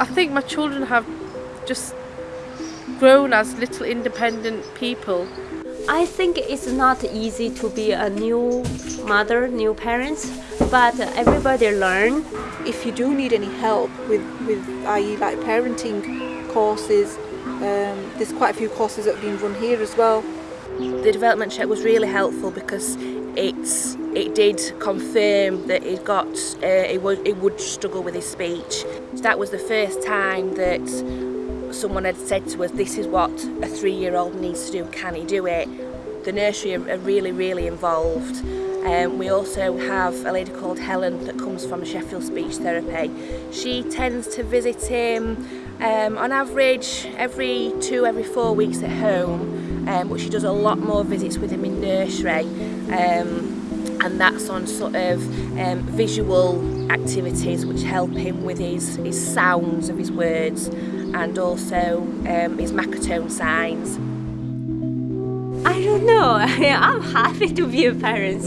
I think my children have just grown as little independent people. I think it's not easy to be a new mother, new parents, but everybody learn. If you do need any help with, with i.e. like parenting courses, um, there's quite a few courses that have been run here as well. the development check was really helpful because it's it did confirm that he got uh, he would he would struggle with his speech that was the first time that someone had said to us this is what a three-year-old needs to do can he do it the nursery are, are really really involved Um, we also have a lady called Helen that comes from Sheffield Speech Therapy. She tends to visit him um, on average every two, every four weeks at home. Um, but she does a lot more visits with him in nursery um, and that's on sort of um, visual activities which help him with his, his sounds of his words and also um, his Makaton signs. I don't know, I'm happy to be a parent.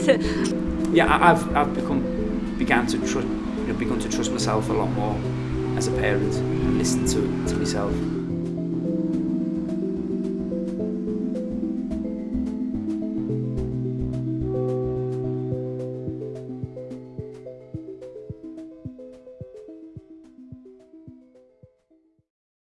yeah, I've, I've become, began to trust, you know, begun to trust myself a lot more as a parent and listen to, to myself.